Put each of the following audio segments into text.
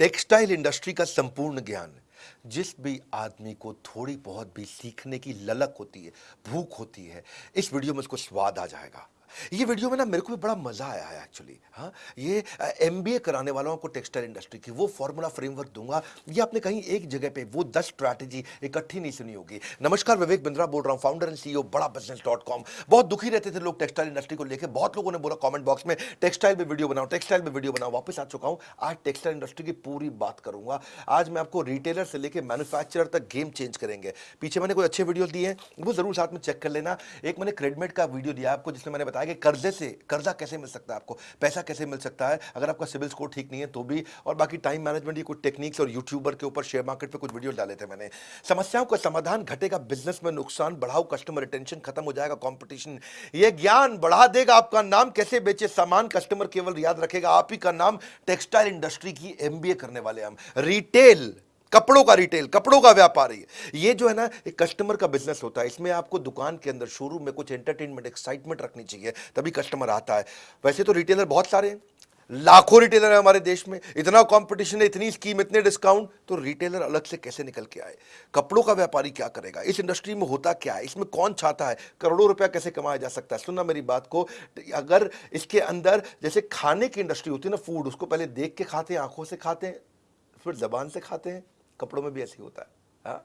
Textile industry का संपूर्ण ज्ञान जिस भी आदमी को थोड़ी बहुत भी सीखने की ललक होती है, भूख होती है, इस वीडियो में उसको स्वाद आ जाएगा। ये वीडियो में ना मेरे को भी बड़ा मज़ा आया है एक्चुअली हाँ। ये एमबीए कराने वालों को टेक्सटाइल इंडस्ट्री की वो फॉर्मूला फ्रेमवर्क दूँगा। ये आपने कहीं एक जगह पे वो दस स्ट्रैटेजी इकट्ठी नहीं सुनी होगी। नमस्कार, विवेक बिंद्रा बोल रहा हूँ founder and CEO Bada business dot com बहुत दुखी रहते थे लोग टेक्सटाइल इंडस्ट्री को लेकर बहुत लोगों ने बोला कॉमेंट बॉक्स में टेक्सटाइल में वीडियो बनाओ टेक्सटाइल में वीडियो बनाओ। वापस आ चुका हूँ। आज टेक्सटाइल इंडस्ट्री की पूरी बात करूँगा। आज मैं आपको रिटेलर से लेकर मैन्युफैक्चरर तक गेम चेंज करेंगे। पीछे मैंने कोई अच्छे वीडियो दिए हैं, वो ज़रूर साथ में चेक कर लेना। एक मैंने क्रेडमेट का वीडियो दिया आपको, जिसमें मैंने बताया कि कर्जे से, कर्जा कैसे मिल सकता है आपको? पैसा कैसे मिल सकता है? अगर आपका सिविल स्कोर ठीक नहीं है तो भी, और बाकी टाइम मैनेजमेंट की कुछ टेक्निक्स और यूट्यूबर के ऊपर शेयर मार्केट पर कुछ वीडियो डाले थे मैंने। समस्याओं का समाधान घटेगा बिज़नेस में नुकसान, बढ़ाओ कस्टमर रिटेंशन खत्म हो जाएगा कॉम्पिटिशन ये ज्ञान बढ़ा देगा आपका नाम, कैसे बेचे सामान कस्टमर केवल याद रखेगा, आप ही का नाम टेक्सटाइल इंडस्ट्री की एमबीए करने वाले हम। रिटेल कपड़ों का रिटेल कपड़ों का व्यापारी। ये जो है ना, एक कस्टमर का बिज़नेस होता है। इसमें आपको दुकान के अंदर शोरूम में कुछ एंटरटेनमेंट एक्साइटमेंट रखनी चाहिए, तभी कस्टमर आता है। वैसे तो रिटेलर बहुत सारे हैं। लाखों रिटेलर है हमारे देश में। इतना कंपटीशन है, इतनी स्कीम इतने डिस्काउंट तो रिटेलर अलग से कैसे निकल के आए? कपड़ों का व्यापारी क्या करेगा? इस इंडस्ट्री में होता क्या है? इसमें कौन चाहता है? करोड़ों रुपया कैसे कमाया जा सकता है? सुनना मेरी बात को। अगर इसके अंदर, जैसे खाने की इंडस्ट्री होती है ना फ़ूड उसको पहले देख के खाते हैं, आँखों से खाते हैं, फिर जबान से खाते हैं। कपड़ों में भी ऐसे ही होता है, हा?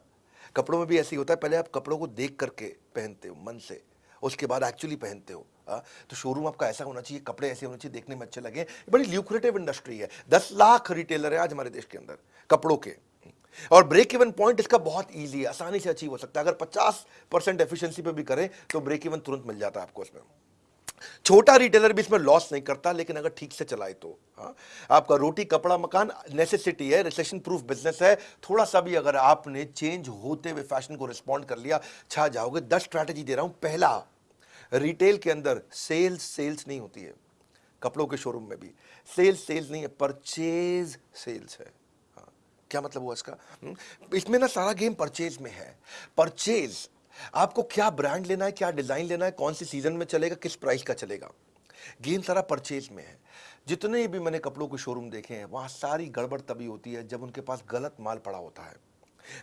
कपड़ों में भी ऐसे ही होता है, पहले आप कपड़ों को देख करके पहनते हो, मन से। उसके बाद एक्चुअली पहनते हो, हा? तो शोरूम आपका ऐसा होना चाहिए, कपड़े ऐसे होने चाहिए, देखने में अच्छे लगे। बड़ी ल्यूक्रेटिव इंडस्ट्री है। दस लाख रिटेलर है आज हमारे देश के अंदर, कपड़ों के। और ब्रेक इवन पॉइंट इसका बहुत इजी है, आसानी से अचीव हो सकता है। अगर 50 परसेंट एफिशिएंसी पे भी करें तो ब्रेक इवन तुरंत मिल जाता है आपको इसमें छोटा रिटेलर भी इसमें लॉस नहीं करता लेकिन अगर ठीक से चलाए तो हाँ। आपका रोटी कपड़ा मकान नेसेसिटी है रिसेशन प्रूफ बिज़नेस है। थोड़ा सा भी अगर आपने चेंज होते हुए फ़ैशन को रिस्पॉन्ड कर लिया छा जाओगे। दस स्ट्रैटेजी दे रहा हूँ। पहला रिटेल के अंदर सेल्स सेल्स नहीं होती है। कपड़ों के शोरूम में भी। सेल्स सेल्स नहीं है परचेज सेल्स है। हाँ, क्या मतलब हुआ इसका? हम्म, इसमें ना सारा गेम परचेज में है। परचेज आपको क्या ब्रांड लेना है, क्या डिज़ाइन लेना है, कौन सी सीज़न में चलेगा, किस प्राइस का चलेगा? गेम सारा परचेज में है। जितने भी मैंने कपड़ों के शोरूम देखे हैं, वहाँ सारी गड़बड़ तभी होती है जब उनके पास गलत माल पड़ा होता है।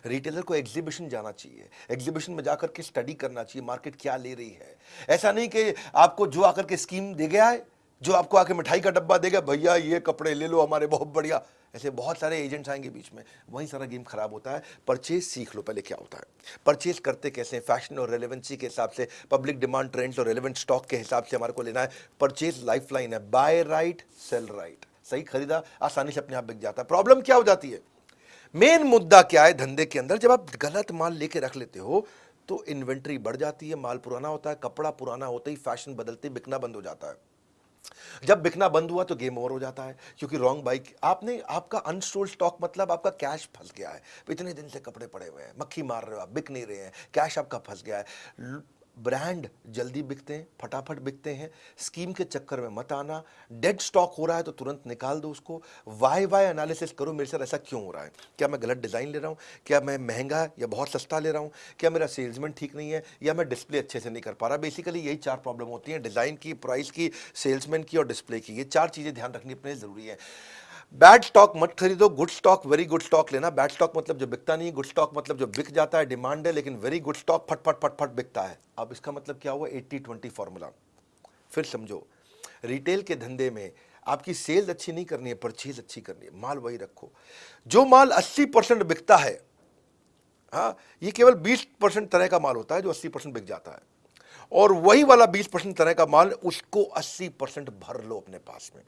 रिटेलर को एग्जीबिशन जाना चाहिए। एग्जीबिशन में जाकर के स्टडी करना चाहिए मार्केट क्या ले रही है। ऐसा नहीं कि आपको जो आकर के स्कीम दे गया है जो आपको आके मिठाई का डब्बा देगा, भैया, ये कपड़े ले लो, हमारे बहुत बढ़िया। ऐसे बहुत सारे एजेंट्स आएँगे बीच में। वहीं सारा गेम खराब होता है। परचेज सीख लो पहले क्या होता है। परचेज करते कैसे फ़ैशन और रेलेवेंसी के हिसाब से, पब्लिक डिमांड ट्रेंड्स और रेलेवेंट स्टॉक के हिसाब से हमारे को लेना है। परचेज लाइफ लाइन है। Buy right, sale right. सही खरीदा, आसानी से अपने आप बिक जाता है। प्रॉब्लम क्या हो जाती है? मेन मुद्दा क्या है धंधे के अंदर? जब आप गलत माल लेके रख लेते हो तो इन्वेंट्री बढ़ जाती है, माल पुराना होता है, कपड़ा पुराना होते ही फ़ैशन बदलते, बिकना बंद हो जाता है। जब बिकना बंद हुआ तो गेम ओवर हो जाता है, क्योंकि रॉन्ग बाइक, आपने, आपका अनस्टोल्ड स्टॉक मतलब आपका कैश फंस गया है। इतने दिन से कपड़े पड़े हुए हैं, मक्खी मार रहे हो आप, बिक नहीं रहे हैं, कैश आपका फंस गया है। ब्रांड जल्दी बिकते हैं, फटाफट बिकते हैं स्कीम के चक्कर में मत आना डेड स्टॉक हो रहा है तो तुरंत निकाल दो उसको वाई वाई एनालिसिस करो, मेरे साथ ऐसा क्यों हो रहा है? क्या मैं गलत डिज़ाइन ले रहा हूँ? क्या मैं महँगा या बहुत सस्ता ले रहा हूँ? क्या मेरा सेल्समैन ठीक नहीं है? या मैं डिस्प्ले अच्छे से नहीं कर पा रहा? बेसिकली यही चार प्रॉब्लम होती हैं डिज़ाइन की प्राइस की सेल्समैन की और डिस्प्ले की। ये चार चीज़ें ध्यान रखनी अपने ज़रूरी है। बैड स्टॉक मत खरीदो good stock very good stock लेना। बैड स्टॉक मतलब जो बिकता नहीं गुड स्टॉक मतलब जो बिक जाता है डिमांड है, लेकिन वेरी गुड स्टॉक फट फट फट फट बिकता है। अब इसका मतलब क्या हुआ? एट्टी ट्वेंटी फॉर्मूला फिर समझो रिटेल के धंधे में आपकी सेल्स अच्छी नहीं करनी है परचेज अच्छी करनी है। माल वही रखो। जो माल अस्सी परसेंट बिकता है हाँ ये केवल बीस परसेंट तरह का माल होता है जो अस्सी परसेंट बिक जाता है। और वही वाला बीस परसेंट तरह का माल, उसको अस्सी परसेंट भर लो अपने पास में।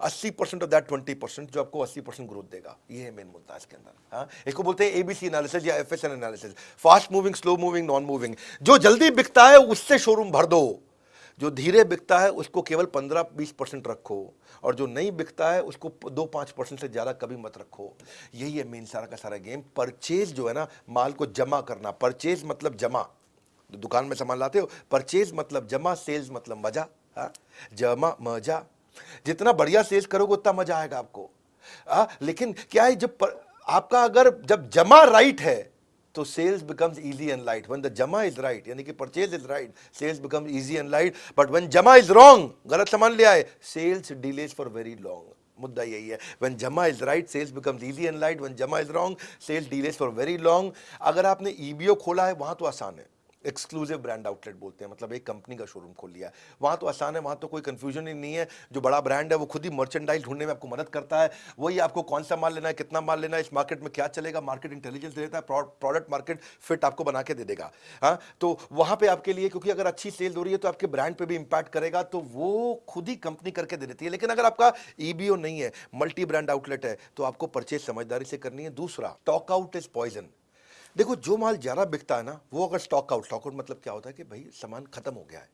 अस्सी percent of that twenty percent जो आपको अस्सी परसेंट ग्रोथ देगा, ये है मेन मुद्दा इसके अंदर हाँ? इसको बोलते हैं एबीसी एनालिसिस या F analysis fast moving slow moving non moving जो जल्दी बिकता है, उससे शोरूम भर दो। जो धीरे बिकता है, उसको केवल पंद्रह बीस परसेंट रखो। और जो नहीं बिकता है, उसको दो पाँच परसेंट से ज़्यादा कभी मत रखो। यही है मेन सारा का सारा गेम परचेज जो है ना, माल को जमा करना। परचेज मतलब जमा। दुकान में सामान लाते हो परचेज मतलब जमा सेल्स मतलब मज़ा, हा? जमा, मज़ा। जितना बढ़िया सेल्स करोगे उतना मज़ा आएगा आपको। आ, लेकिन क्या है जब पर, आपका अगर जब जमा राइट है तो sales becomes easy and light when the जमा इज़ राइट यानी कि purchase is right sales becomes easy and light but when जमा इज़ रॉन्ग गलत सामान ले आए sales delays for very long मुद्दा यही है। व्हेन जमा is right sales becomes easy and light when जमा is wrong sales delays for very long अगर आपने ईबीओ खोला है वहाँ तो आसान है। एक्सक्लूसिव ब्रांड आउटलेट बोलते हैं मतलब एक कंपनी का शोरूम खोल लिया वहाँ तो आसान है, वहाँ तो कोई कंफ्यूजन ही नहीं है। जो बड़ा ब्रांड है, वो खुद ही मर्चेंडाइज ढूँढने में आपको मदद करता है। वही आपको कौन सा माल लेना है, कितना माल लेना है, इस मार्केट में क्या चलेगा मार्केट इंटेलिजेंस देता है प्रोडक्ट मार्केट फिट आपको बना के दे देगा। हाँ तो वहाँ पर आपके लिए, क्योंकि अगर अच्छी सेल हो रही है तो आपके ब्रांड पर भी इंपैक्ट करेगा तो वो खुद ही कंपनी करके दे देती है। लेकिन अगर आपका ईबीओ नहीं है मल्टी ब्रांड आउटलेट है तो आपको परचेज समझदारी से करनी है। दूसरा टॉक आउट इज़ पॉइजन देखो, जो माल ज़्यादा बिकता है ना, वो अगर स्टॉक आउट स्टॉक आउट मतलब क्या होता है कि भाई, सामान खत्म हो गया है।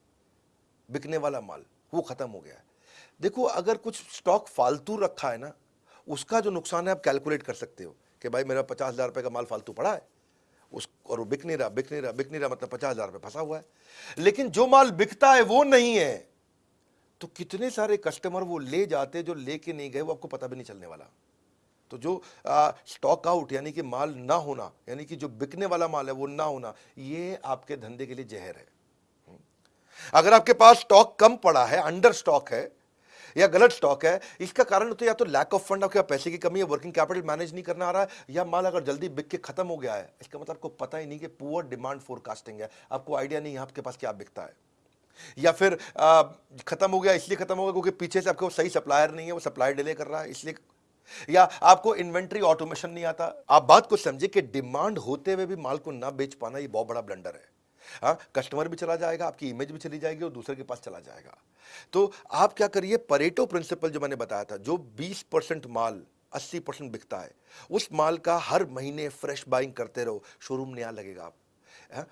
बिकने वाला माल, वो खत्म हो गया है। देखो, अगर कुछ स्टॉक फालतू रखा है ना, उसका जो नुकसान है, आप कैलकुलेट कर सकते हो कि भाई, मेरा पचास हज़ार रुपये का माल फालतू पड़ा है। उस, और वो बिक नहीं रहा, बिक नहीं रहा, बिक नहीं रहा मतलब पचास हज़ार रुपये फंसा हुआ है। लेकिन जो माल बिकता है, वो नहीं है। तो कितने सारे कस्टमर वो ले जाते जो लेके नहीं गए, वो आपको पता भी नहीं चलने वाला। तो जो स्टॉक आउट यानी कि माल ना होना, यानी कि जो बिकने वाला माल है वो ना होना, ये आपके धंधे के लिए जहर है हम्म। अगर आपके पास स्टॉक कम पड़ा है अंडर स्टॉक है, या गलत स्टॉक है, इसका कारण तो या तो लैक ऑफ़ फंड आपके पैसे की कमी है वर्किंग कैपिटल मैनेज नहीं करना आ रहा है, या माल अगर जल्दी बिक के खत्म हो गया है, इसका मतलब आपको पता ही नहीं कि पुअर डिमांड फोरकास्टिंग है, आपको आइडिया नहीं है आपके पास क्या बिकता है या फिर खत्म हो गया, इसलिए खत्म हो गया क्योंकि पीछे से आपको सही सप्लायर नहीं है, वो सप्लाई डिले कर रहा है, इसलिए या आपको इन्वेंट्री ऑटोमेशन नहीं आता? आप बात को समझे कि डिमांड होते हुए भी माल को ना बेच पाना ये बहुत बड़ा ब्लंडर है। हाँ कस्टमर भी चला जाएगा, आपकी इमेज भी चली जाएगी और दूसरे के पास चला जाएगा। तो आप क्या करिए परेटो प्रिंसिपल जो मैंने बताया था, जो 20 परसेंट माल 80 परसेंट बिकता है, उस माल का हर महीने फ्रेश बाइंग करते रहो शोरूम नया लगेगा आप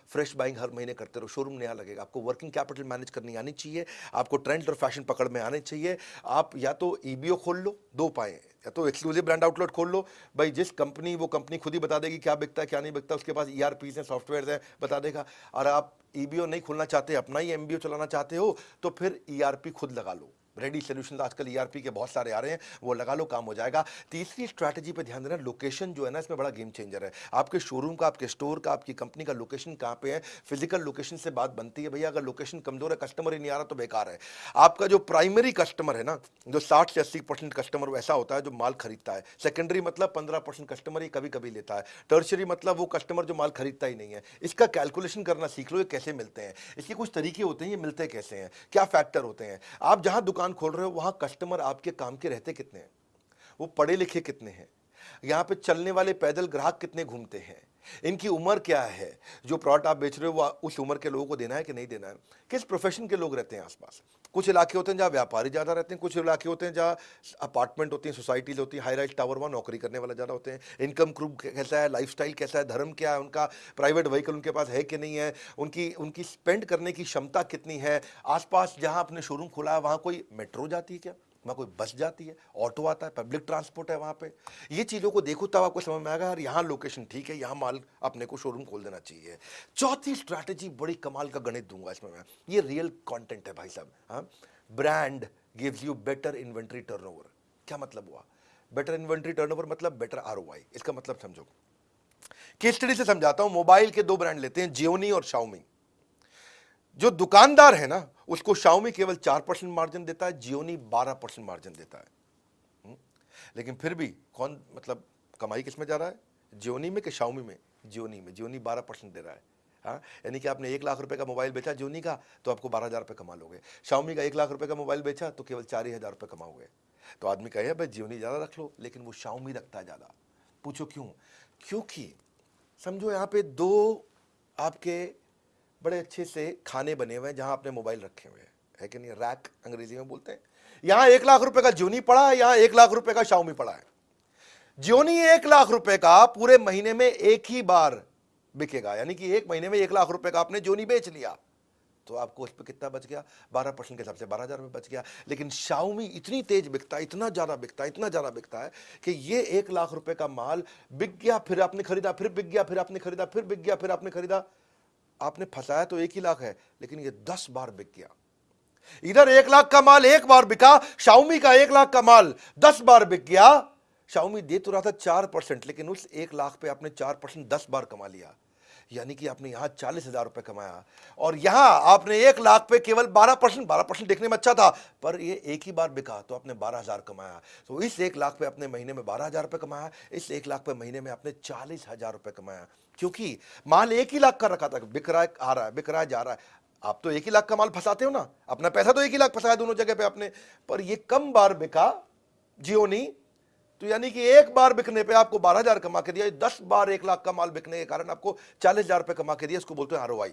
फ्रेश बाइंग हर महीने करते रहो शोरूम नया लगेगा। आपको वर्किंग कैपिटल मैनेज करनी आनी चाहिए, आपको ट्रेंड और फ़ैशन पकड़ में आने चाहिए। आप या तो ईबीओ खोल लो, दो पाए या तो एक्सक्लूसिव ब्रांड आउटलेट खोल लो। भाई जिस कंपनी वो कंपनी खुद ही बता देगी क्या बिकता है, क्या नहीं बिकता, उसके पास ई आर हैं सॉफ्टवेयर हैं, बता देगा। और आप ईबीओ नहीं खोलना चाहते, अपना ही एमबीओ चलाना चाहते हो तो फिर ईआरपी खुद लगा लो। रेडी सोल्यूशन आजकल ईआरपी के बहुत सारे आ रहे हैं, वो लगा लो, काम हो जाएगा। तीसरी स्ट्रैटेजी पे ध्यान देना लोकेशन जो है ना, इसमें बड़ा गेम चेंजर है। आपके शोरूम का, आपके स्टोर का, आपकी कंपनी का लोकेशन कहाँ पे है? फ़िज़िकल लोकेशन से बात बनती है, भैया, अगर लोकेशन कमज़ोर है कस्टमर ही नहीं आ रहा तो बेकार है। आपका जो प्राइमरी कस्टमर है ना, जो साठ से अस्सी परसेंट कस्टमर वैसा होता है जो माल खरीदता है। सेकेंडरी मतलब पंद्रह परसेंट कस्टमर ही कभी कभी लेता है। टर्शरी मतलब वो कस्टमर जो माल खरीदता ही नहीं है। इसका कैलकुलेशन करना सीख लो, ये कैसे मिलते हैं। इसके कुछ तरीके होते हैं, ये मिलते कैसे हैं? क्या फैक्टर होते हैं? आप जहाँ दुकान दुकान खोल रहे हो, वहाँ कस्टमर आपके काम के रहते कितने हैं? वो पढ़े लिखे कितने हैं? यहाँ पे चलने वाले पैदल ग्राहक कितने घूमते हैं? इनकी उम्र क्या है? जो प्रोडक्ट आप बेच रहे हो, वो उस उम्र के लोगों को देना है कि नहीं देना है? किस प्रोफेशन के लोग रहते हैं आसपास? कुछ इलाके होते हैं जहाँ व्यापारी ज़्यादा रहते हैं, कुछ इलाके होते हैं जहाँ अपार्टमेंट होती हैं, सोसाइटीज होती हैं हाई राइज टावर वहाँ नौकरी करने वाला ज़्यादा होते हैं। इनकम ग्रुप कैसा है लाइफ कैसा है, धर्म क्या है, उनका प्राइवेट व्हीकल उनके पास है कि नहीं है, उनकी उनकी स्पेंड करने की क्षमता कितनी है, आसपास जहाँ अपने शोरूम खुला है, वहाँ कोई मेट्रो जाती है क्या? वहाँ कोई बस जाती है, ऑटो आता है, पब्लिक ट्रांसपोर्ट है वहाँ पे। ये चीज़ों को देखो तब आपको समझ में आएगा यार यहाँ लोकेशन ठीक है, यहाँ माल अपने को शोरूम खोल देना चाहिए। चौथी स्ट्रैटेजी बड़ी कमाल का गणित दूँगा इसमें मैं। ये रियल कॉन्टेंट है भाई साहब हाँ। Brand gives you better inventory turnover क्या मतलब हुआ? बेटर इन्वेंट्री टर्नओवर मतलब बेटर आर इसका मतलब समझो। केस स्टडी से समझाता हूँ मोबाइल के दो ब्रांड लेते हैं जियोनी और शाओमी जो दुकानदार है ना, उसको शाओमी केवल चार परसेंट मार्जिन देता है जियोनी बारह परसेंट मार्जिन देता है। हम्म? लेकिन फिर भी कौन मतलब कमाई किसमें जा रहा है? जियोनी में कि शाओमी में? जियोनी में। जियोनी बारह परसेंट दे रहा है। हाँ? यानी कि आपने एक लाख रुपए का मोबाइल बेचा जियोनी का तो आपको बारह हज़ार रुपये कमा लोगे। शाओमी का एक लाख रुपए का मोबाइल बेचा तो केवल चार ही हज़ार रुपये कमाओगे। तो आदमी कहे भाई जियोनी ज़्यादा रख लो। लेकिन वो शाओमी रखता है ज़्यादा। पूछो क्यों? क्योंकि, समझो यहाँ पे दो आपके बड़े अच्छे से खाने बने हुए हैं, जहाँ आपने मोबाइल रखे हुए हैं। है कि नहीं? रैक अंग्रेज़ी में बोलते हैं। यहाँ एक लाख रुपए का जियोनी पड़ा है, यहाँ एक लाख रुपए का शाउमी पड़ा है। जियोनी एक लाख रुपए का पूरे महीने में एक ही बार बिकेगा। यानी कि एक महीने में एक लाख रुपए का आपने जियोनी बेच लिया। तो आपको उस पर कितना बच गया? बारह परसेंट के हिसाब से बारह हज़ार रुपये बच गया। लेकिन शाउमी इतनी तेज बिकता है, इतना ज़्यादा बिकता है, इतना ज़्यादा बिकता है कि ये एक लाख रुपए का माल बिक गया, फिर आपने खरीदा, फिर बिक गया, फिर आपने खरीदा, फिर बिक गया, फिर आपने खरीदा। आपने फंसाया तो एक ही लाख है, लेकिन ये दस बार बिक गया। इधर एक लाख का माल एक बार बिका शाउमी का एक लाख का माल दस बार बिक गया। शाउमी दे तो रहा था चार परसेंट, लेकिन उस एक लाख पे आपने चार परसेंट दस बार कमा लिया। यानी कि आपने यहाँ चालीस हज़ार रुपये कमाया। और यहाँ आपने एक लाख पे केवल बारह परसेंट बारह परसेंट देखने में अच्छा था, पर ये एक ही बार बिका तो आपने बारह हज़ार कमाया। तो इस एक लाख पे अपने महीने में बारह हज़ार रुपये कमाया, इस एक लाख पे महीने में आपने चालीस हज़ार रुपये कमाया। क्योंकि माल एक ही लाख का रखा था, बिक रहा है, आ रहा है, बिक रहा है, जा रहा है। आप तो एक ही लाख का माल फंसाते हो ना। अपना पैसा तो एक ही लाख फंसाया दोनों जगह पे आपने। पर ये कम बार बिका, जियो नहीं। तो यानी कि एक बार बिकने पे आपको बारह हज़ार कमा के दिया दस बार एक लाख का माल बिकने के कारण आपको चालीस हज़ार रुपए कमा के दिया, इसको बोलते हैं आर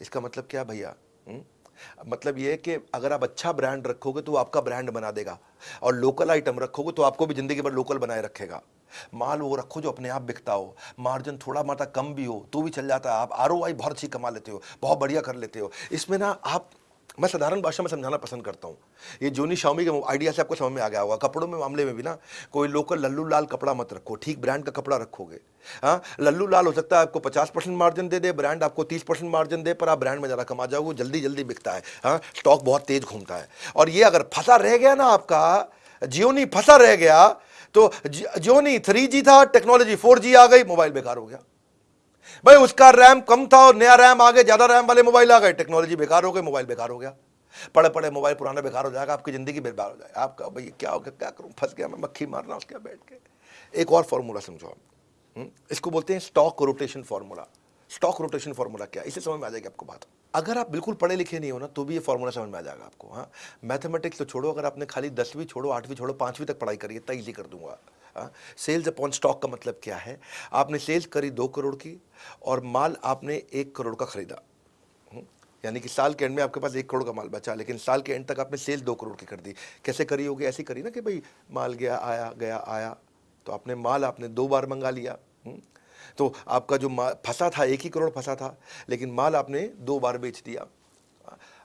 इसका मतलब क्या भैया? हम्म? मतलब ये कि अगर आप अच्छा ब्रांड रखोगे तो आपका ब्रांड बना देगा। और लोकल आइटम रखोगे तो आपको भी ज़िंदगी भर लोकल बनाए रखेगा। माल वो रखो जो अपने आप बिकता हो। मार्जिन थोड़ा माता कम भी हो तो भी चल जाता है। आप आर बहुत अच्छी कमा लेते हो, बहुत बढ़िया कर लेते हो। इसमें ना आप, मैं साधारण भाषा में समझाना पसंद करता हूँ। ये जोनी शामी के आइडिया से आपको समझ में आ गया होगा। कपड़ों में मामले में भी ना, कोई लोकल लल्लू लाल कपड़ा मत रखो। ठीक ब्रांड का कपड़ा रखोगे। हाँ लल्लू लाल हो सकता है आपको पचास परसेंट मार्जिन दे दे, ब्रांड आपको तीस परसेंट मार्जिन दे, पर आप ब्रांड में ज़्यादा कमा जाओगे, जल्दी जल्दी बिकता है। हाँ स्टॉक बहुत तेज घूमता है। और ये अगर फंसा रह गया ना आपका जियोनी फंसा रह गया तो जो नहीं थ्री जी था टेक्नोलॉजी फोर जी आ गई मोबाइल बेकार हो गया। भाई, उसका रैम कम था और नया रैम आ गया, ज़्यादा रैम वाले मोबाइल आ गए टेक्नोलॉजी बेकार हो गई मोबाइल बेकार हो गया। पड़े पड़े मोबाइल पुराना बेकार हो जाएगा, आपकी ज़िंदगी बेकार हो जाएगा। आपका, भाई क्या हो गया, क्या करूँ? फंस गया मैं, मक्खी मारना उसके बैठ के। एक और फॉर्मूला समझो हम्म? इसको बोलते हैं stock rotation formula stock rotation formula क्या इसे समझ में आ जाएगी आपको बात। अगर आप बिल्कुल पढ़े लिखे नहीं हो ना तो भी ये फॉर्मूला समझ में आ जाएगा आपको हाँ। मैथमेटिक्स तो छोड़ो अगर आपने खाली दसवीं छोड़ो आठवीं छोड़ो पांचवीं तक पढ़ाई करी इतना ईजी कर दूँगा सेल्स अपॉन स्टॉक का मतलब क्या है? आपने सेल्स करी दो करोड़ की और माल आपने एक करोड़ का खरीदा हम्म, यानी कि साल के एंड में आपके पास एक करोड़ का माल बचा लेकिन साल के एंड तक आपने सेल्स दो करोड़ की कर दी। कैसे करी होगी? ऐसी करी ना कि भाई माल गया आया गया आया तो आपने माल आपने दो बार मंगा लिया हम्म, तो आपका जो माल फंसा था एक ही करोड़ फंसा था लेकिन माल आपने दो बार बेच दिया।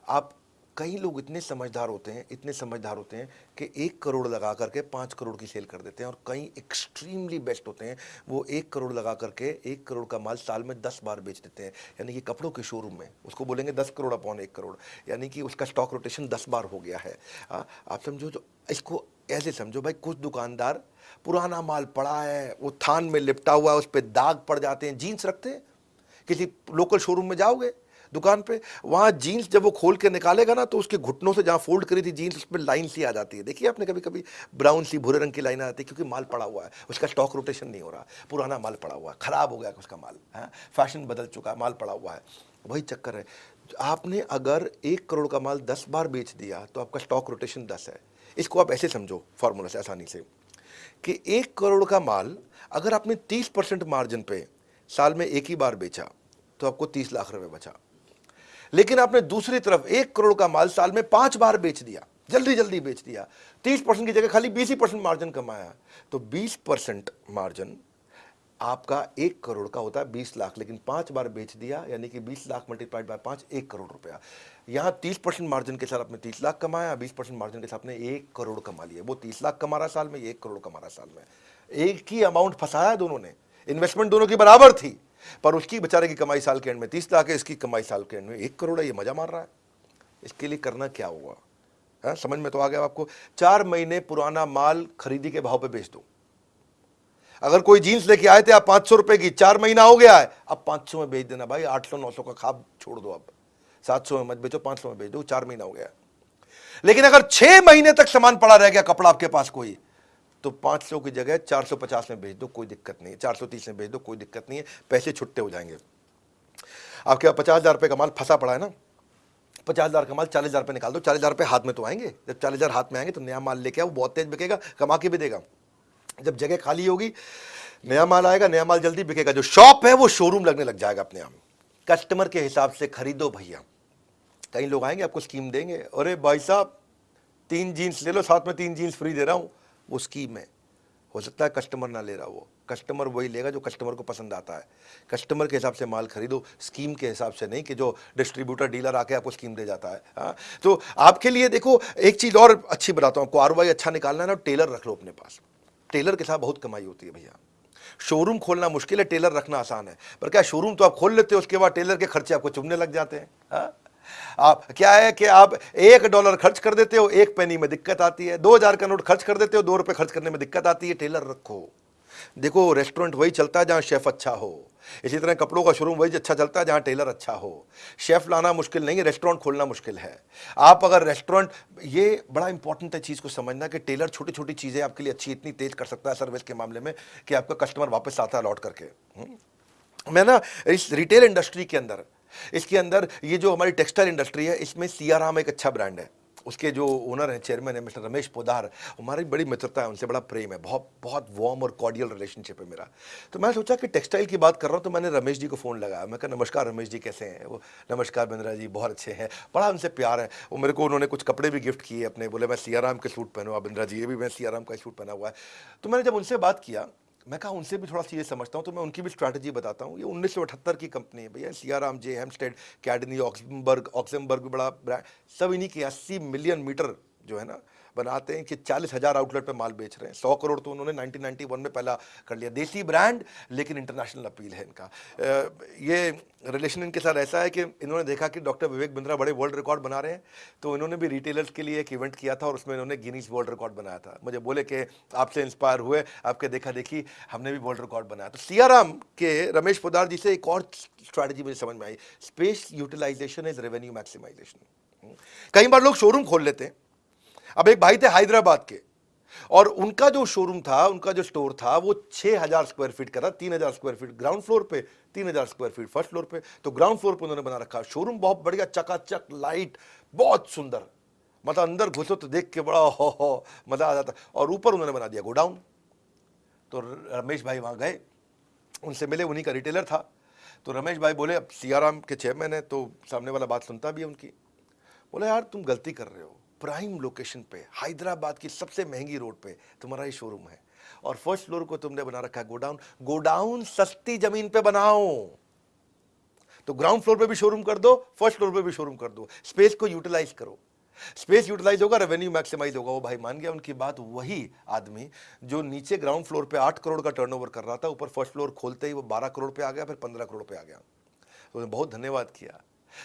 आप कई लोग इतने समझदार होते हैं इतने समझदार होते हैं कि एक करोड़ लगा करके पाँच करोड़ की सेल कर देते हैं और कई एक्सट्रीमली बेस्ट होते हैं वो एक करोड़ लगा करके एक करोड़ का माल साल में दस बार बेच देते हैं। यानी कि कपड़ों के शोरूम में उसको बोलेंगे दस करोड़ अपॉन एक करोड़। यानी कि उसका स्टॉक रोटेशन दस बार हो गया है। आ, आप समझो जो इसको ऐसे समझो भाई कुछ दुकानदार पुराना माल पड़ा है वो थान में लिपटा हुआ है उस पर दाग पड़ जाते हैं जीन्स रखते हैं। किसी लोकल शोरूम में जाओगे दुकान पे वहाँ जीन्स जब वो खोल के निकालेगा ना तो उसके घुटनों से जहाँ फोल्ड करी थी जीन्स उस पर लाइन सी आ जाती है। देखिए आपने कभी कभी ब्राउन सी भूरे रंग की लाइन आ जाती है क्योंकि माल पड़ा हुआ है। उसका स्टॉक रोटेशन नहीं हो रहा पुराना माल पड़ा हुआ है ख़राब हो गया उसका माल है हाँ, फ़ैशन बदल चुका है माल पड़ा हुआ है। वही चक्कर है आपने अगर एक करोड़ का माल दस बार बेच दिया तो आपका स्टॉक रोटेशन दस है। इसको आप ऐसे समझो फार्मूला से आसानी से। कि एक करोड़ का माल अगर आपने तीस परसेंट मार्जिन पे साल में एक ही बार बेचा तो आपको तीस लाख रुपए बचा। लेकिन आपने दूसरी तरफ़ एक करोड़ का माल साल में पाँच बार बेच दिया, जल्दी जल्दी बेच दिया, तीस परसेंट की जगह खाली बीस ही परसेंट मार्जिन कमाया तो बीस परसेंट मार्जिन आपका एक करोड़ का होता है बीस लाख लेकिन पाँच बार बेच दिया यानी कि बीस लाख मल्टीप्लाइड बाय पाँच एक करोड़ रुपया। यहाँ तीस परसेंट मार्जिन के साथ आपने तीस लाख कमाया बीस परसेंट मार्जिन के साथ आपने एक करोड़ कमा लिया। वो तीस लाख कमा रहा साल में एक करोड़ कमा रहा साल में। एक ही अमाउंट फंसाया दोनों ने। इन्वेस्टमेंट दोनों की बराबर थी पर उसकी बेचारे की कमाई साल के एंड में तीस लाख है इसकी कमाई साल के एंड में एक करोड़ है ये मज़ा मार रहा है। इसके लिए करना क्या हुआ? है हाँ, समझ में तो आ गया आपको। चार महीने पुराना माल खरीदी के भाव पर बेच दो। अगर कोई जीन्स लेके आए थे, आप पाँच सौ रुपए की, चार महीना हो गया है। अब पाँच सौ में बेच देना भाई, आठ सौ, नौ सौ का खाब छोड़ दो अब। सात सौ में मत बेचो, पाँच सौ में बेच दो, चार महीना हो गया लेकिन अगर छह महीने तक सामान पड़ा रह गया कपड़ा आपके पास कोई तो 500 की जगह 450 में भेज दो, कोई दिक्कत नहीं है। 430 में भेज दो, कोई दिक्कत नहीं है। पैसे छुट्टे हो जाएँगे। आपके पास पचास हज़ार रुपये का माल फंसा पड़ा है ना? पचास हज़ार का माल चालीस हज़ार रुपये निकाल दो। चालीस हज़ार रुपये हाथ में तो आएँगे। जब चालीस हज़ार हाथ में आएँगे तो नया माल लेके आओ, बहुत तेज बिकेगा, कमा के भी देगा। जब जगह खाली होगी, नया माल आएगा, नया माल जल्दी बिकेगा। जो शॉप है, वो शोरूम लगने लग जाएगा अपने आप। कस्टमर के हिसाब से खरीदो भैया। कई लोग आएँगे, आपको स्कीम देंगे, अरे भाई साहब, तीन जीन्स ले लो, साथ में तीन जीन्स फ्री दे रहा हूँ। वो स्कीम है। हो सकता है कस्टमर ना ले रहा वो कस्टमर वही लेगा जो कस्टमर को पसंद आता है। कस्टमर के हिसाब से माल खरीदो स्कीम के हिसाब से नहीं कि जो डिस्ट्रीब्यूटर डीलर आके आपको स्कीम दे जाता है। हाँ? तो आपके लिए देखो, एक चीज़ और अच्छी बताता हूँ, आपको आर अच्छा निकालना है ना टेलर रख लो अपने पास। टेलर के साथ बहुत कमाई होती है भैया। शोरूम खोलना मुश्किल है, टेलर रखना आसान है। पर क्या शोरूम तो आप खोल लेते हो, उसके बाद टेलर के खर्चे आपको चुभने लग जाते हैं हाँ? आप, क्या है कि आप एक डॉलर खर्च कर देते हो, एक पेनी में दिक्कत आती है। दो हज़ार का नोट खर्च कर देते हो, दो रुपए खर्च करने में दिक्कत आती है, टेलर रखो। देखो, रेस्टोरेंट वही चलता है जहाँ शेफ अच्छा हो। इसी तरह कपड़ों का शोरूम वही अच्छा चलता है जहाँ टेलर अच्छा हो। शेफ लाना मुश्किल नहीं है रेस्टोरेंट खोलना मुश्किल है। आप अगर रेस्टोरेंट, ये बड़ा इंपॉर्टेंट है चीज़ को समझना कि टेलर छोटी छोटी चीज़ें आपके लिए अच्छी, इतनी तेज कर सकता है सर्विस के मामले में कि आपका कस्टमर वापस आता है लौट करके। हम्म। मैं ना इस रिटेल इंडस्ट्री के अंदर, इसके अंदर ये जो हमारी टेक्सटाइल इंडस्ट्री है, इसमें सियाराम एक अच्छा ब्रांड है। उसके जो ओनर हैं चेयरमैन है मिस्टर रमेश पोदार, हमारी बड़ी मित्रता है, उनसे बड़ा प्रेम है, बहुत बहुत वार्म और कॉर्डियल रिलेशनशिप है मेरा। तो मैं सोचा कि टेक्सटाइल की बात कर रहा हूँ तो मैंने रमेश जी को फ़ोन लगाया। मैं कहा, नमस्कार रमेश जी, कैसे हैं? वो, नमस्कार बिंद्रा जी, बहुत अच्छे हैं, बड़ा उनसे प्यार है। वो मेरे को, उन्होंने कुछ कपड़े भी गिफ्ट किए अपने, बोले, मैं सियाराम के सूट पहनूँ बिंद्रा जी, ये भी मैं सियाराम का सूट पहना हुआ है। तो मैंने जब उनसे बात किया मैं कहा, उनसे भी थोड़ा सी ये समझता हूँ तो मैं उनकी भी स्ट्रैटेजी बताता हूँ। ये उन्नीस सौ अठहत्तर की कंपनी है भैया, सियाराम, जे हेमस्टेड कैडनी, ऑक्सबर्ग ऑक्समबर्ग भी बड़ा ब्रांड सब इन्हीं के अस्सी मिलियन मीटर जो है ना बनाते हैं कि चालीस हज़ार आउटलेट पे माल बेच रहे हैं। सौ करोड़ तो उन्होंने 1991 में पहला कर लिया। देसी ब्रांड, लेकिन इंटरनेशनल अपील है इनका। ये रिलेशन इनके साथ ऐसा है कि इन्होंने देखा कि डॉक्टर विवेक बिंद्रा बड़े वर्ल्ड रिकॉर्ड बना रहे हैं तो इन्होंने भी रिटेलर्स के लिए एक इवेंट किया था और उसमें इन्होंने गिनीज वर्ल्ड रिकॉर्ड बनाया था। मुझे बोले कि आपसे इंस्पायर हुए, आपके देखा देखी हमने भी वर्ल्ड रिकॉर्ड बनाया। तो सियाराम के रमेश पोदार जी से एक और स्ट्रैटेजी मुझे समझ में आई। Space utilisation is revenue maximisation कई बार लोग शोरूम खोल लेते हैं। अब एक भाई थे हैदराबाद के, और उनका जो शोरूम था, उनका जो स्टोर था, वो 6000 स्क्वायर फीट का था 3000 स्क्वायर फीट ग्राउंड फ्लोर पे 3000 स्क्वायर फीट फ़र्स्ट फ्लोर पे। तो ग्राउंड फ्लोर पे उन्होंने बना रखा। शोरूम बहुत बढ़िया, चकाचक लाइट बहुत सुंदर। मतलब अंदर घुसो तो देख के बड़ा हो हो, मज़ा आ जाता। और ऊपर उन्होंने बना दिया गोडाउन। तो रमेश भाई वहाँ गए। उनसे मिले, उन्हीं का रिटेलर था। तो रमेश भाई बोले, अब सियाराम के चेयरमैन है तो सामने वाला बात सुनता भी है उनकी। बोले, यार, तुम गलती कर रहे हो। प्राइम लोकेशन पे, हैदराबाद की सबसे महँगी रोड पे तुम्हारा ये शोरूम है। और फ़र्स्ट फ्लोर को तुमने बना रखा है गोडाउन। गोडाउन सस्ती ज़मीन पे बनाओ। तो ग्राउंड फ्लोर पे भी शोरूम कर दो फ़र्स्ट फ्लोर पे भी शोरूम कर दो। स्पेस को यूटिलाइज करो। स्पेस यूटिलाइज होगा रेवेन्यू मैक्सिमाइज होगा। वो भाई मान गया, उनकी बात वही आदमी जो नीचे ग्राउंड फ्लोर पे आठ करोड़ का टर्नओवर कर रहा था, ऊपर फ़र्स्ट फ्लोर खोलते ही वो बारह करोड़ पे आ गया, फिर पंद्रह करोड़ पे आ गया। तो बहुत धन्यवाद किया।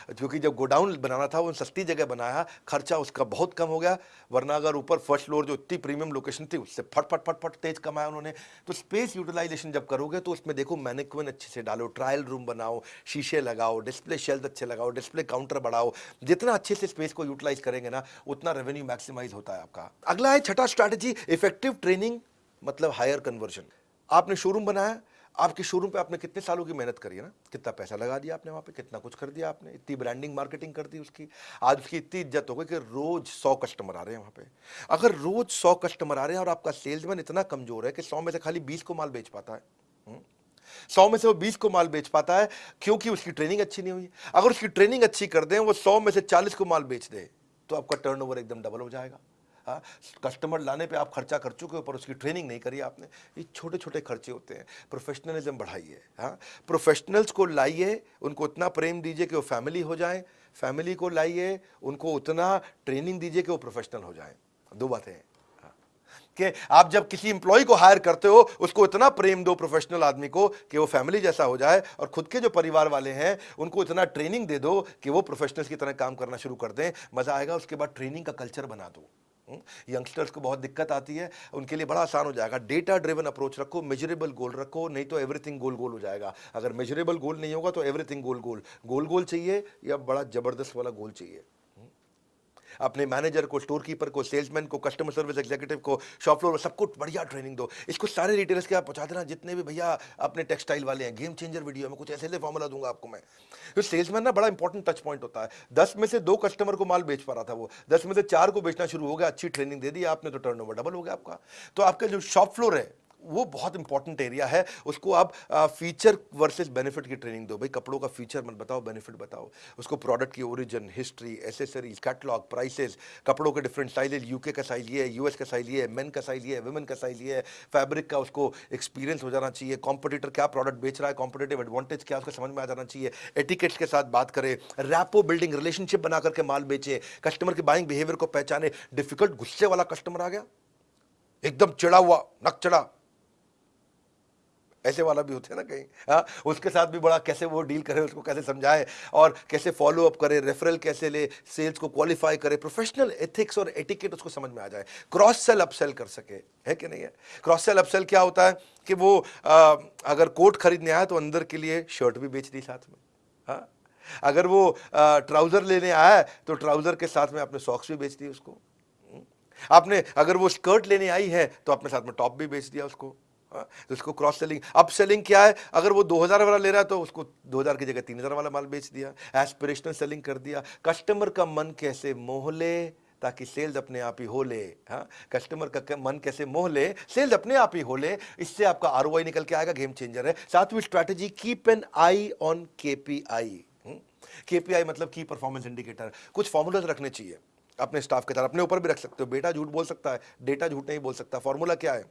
क्योंकि जब गोडाउन बनाना था, वो सस्ती जगह बनाया, खर्चा उसका बहुत कम हो गया। वरना अगर ऊपर फ़र्स्ट फ्लोर जो इतनी प्रीमियम लोकेशन थी, उससे फट फट फट फट तेज कमाया उन्होंने। तो स्पेस यूटिलाइजेशन जब करोगे तो उसमें देखो मैनिक्विन अच्छे से डालो ट्रायल रूम बनाओ, शीशे लगाओ डिस्प्ले शेल्फ अच्छे लगाओ डिस्प्ले काउंटर बढ़ाओ। जितना अच्छे से स्पेस को यूटिलाइज करेंगे ना, उतना रेवेन्यू मैक्सिमाइज होता है आपका। अगला है छठा स्ट्रैटेजी इफ़ेक्टिव ट्रेनिंग मतलब हायर कन्वर्जन आपने शोरूम बनाया आपके शोरूम पे आपने कितने सालों की मेहनत करी है ना? कितना पैसा लगा दिया आपने वहाँ पे? कितना कुछ कर दिया आपने? इतनी ब्रांडिंग मार्केटिंग कर दी उसकी। आज उसकी इतनी इज़्ज़त हो गई कि रोज सौ कस्टमर आ रहे हैं वहाँ पे। अगर रोज सौ कस्टमर आ रहे हैं और आपका सेल्समैन इतना कमज़ोर है कि सौ में से खाली बीस को माल बेच पाता है हम्म? सौ में से वो बीस को माल बेच पाता है क्योंकि उसकी ट्रेनिंग अच्छी नहीं हुई। अगर उसकी ट्रेनिंग अच्छी कर दें, वो सौ में से चालीस को माल बेच दे तो आपका टर्न एकदम डबल हो जाएगा। हाँ कस्टमर लाने पे आप खर्चा कर चुके हो, पर उसकी ट्रेनिंग नहीं करी आपने। ये छोटे छोटे खर्चे होते हैं। प्रोफेशनलिज्म बढ़ाइए हाँ? प्रोफेशनल्स को लाइए, उनको उतना प्रेम दीजिए कि वो फैमिली हो जाए। फैमिली को लाइए, उनको उतना ट्रेनिंग दीजिए कि वो प्रोफेशनल हो जाए। दो बातें हैं हाँ। कि आप जब किसी इंप्लॉय को हायर करते हो, उसको इतना प्रेम दो प्रोफेशनल आदमी को कि वो फैमिली जैसा हो जाए और खुद के जो परिवार वाले हैं, उनको इतना ट्रेनिंग दे दो कि वो प्रोफेशनल्स की तरह काम करना शुरू कर दें। मज़ा आएगा, उसके बाद ट्रेनिंग का कल्चर बना दो। यंगस्टर्स? को बहुत दिक्कत आती है, उनके लिए बड़ा आसान हो जाएगा। डेटा ड्रिवन अप्रोच रखो मेजरेबल गोल रखो, नहीं तो एवरीथिंग गोल गोल हो जाएगा। अगर मेजरेबल गोल नहीं होगा तो एवरीथिंग गोल गोल गोल गोल चाहिए या बड़ा ज़बरदस्त वाला गोल चाहिए? अपने मैनेजर को स्टोर कीपर को सेल्समैन को कस्टमर सर्विस एग्जीक्यूटिव को शॉप फ्लोर सबको बढ़िया ट्रेनिंग दो। इसको सारे रिटेलर्स के आप पहुँचा देना, जितने भी भैया अपने टेक्सटाइल वाले हैं गेम चेंजर वीडियो में कुछ ऐसे ऐसे फॉर्मूला दूँगा आपको मैं। तो सेल्समैन ना बड़ा इंपॉर्टेंट टच पॉइंट होता है। दस में से दो कस्टमर को माल बेच पा रहा था वो। दस में से चार को बेचना शुरू हो गया, अच्छी ट्रेनिंग दे दी आपने तो टर्न डबल हो गया आपका। तो आपका जो शॉप फ्लोर है वो बहुत इंपॉर्टेंट एरिया है। उसको आप फीचर वर्सेस बेनिफिट की ट्रेनिंग दो। भाई, कपड़ों का फीचर मत बताओ बेनिफिट बताओ। उसको प्रोडक्ट की origin history accessories catalogue prices कपड़ों के डिफरेंट साइजेज यूके का साइज़ ये है यूएस का साइज़ ये मेन का साइज़ ये वुमेन का साइज़ ये है। फैब्रिक का उसको एक्सपीरियंस हो जाना चाहिए। कॉम्पिटिटर क्या प्रोडक्ट बेच रहा है कॉम्पिटेटिव एडवांटेज क्या उसको समझ में आ जाना चाहिए। एटिकेट्स के साथ बात करें। रैपो बिल्डिंग रिलेशनशिप बना करके माल बेचे। कस्टमर के बाइंग बिहेवियर को पहचाने। डिफ़िकल्ट गुस्से वाला कस्टमर आ गया। एकदम चिड़ा हुआ, नक चढ़ा। ऐसे वाला भी होते हैं ना कहीं हाँ? उसके साथ भी बड़ा कैसे वो डील करे उसको कैसे समझाए और कैसे फॉलो अप करे रेफरल कैसे ले सेल्स को क्वालिफाई करे प्रोफेशनल एथिक्स और एटिकेट उसको समझ में आ जाए। क्रॉस सेल अपसेल कर सके है कि नहीं है? क्रॉस सेल अपसेल क्या होता है कि वो आ, अगर कोट खरीदने आया तो अंदर के लिए शर्ट भी बेच दी साथ में हाँ? अगर वो ट्राउज़र लेने आया तो ट्राउज़र के साथ में आपने सॉक्स भी बेच दिए उसको हम्म। आपने अगर वो स्कर्ट लेने आई है तो अपने साथ में टॉप भी बेच दिया उसको। तो इसको क्रॉस सेलिंग अप सेलिंग क्या है? अगर वो 2000 वाला ले रहा है तो उसको 2000 की जगह 3000 वाला माल बेच दिया एस्पिरेशनल सेलिंग कर दिया। कस्टमर का मन कैसे मोह ले, ताकि सेल्स अपने आप ही हो ले हाँ? कस्टमर का मन कैसे मोह ले सेल्स अपने आप ही हो ले, इससे आपका आर निकल के आएगा गेम चेंजर है। सातवीं strategy keep an eye on KPI KPI मतलब की परफॉर्मेंस इंडिकेटर कुछ फॉर्मूलाज रखने चाहिए। अपने स्टाफ के साथ, अपने ऊपर भी रख सकते हो। बेटा झूठ बोल सकता है, डेटा झूठ नहीं बोल सकता। फॉर्मूला क्या है?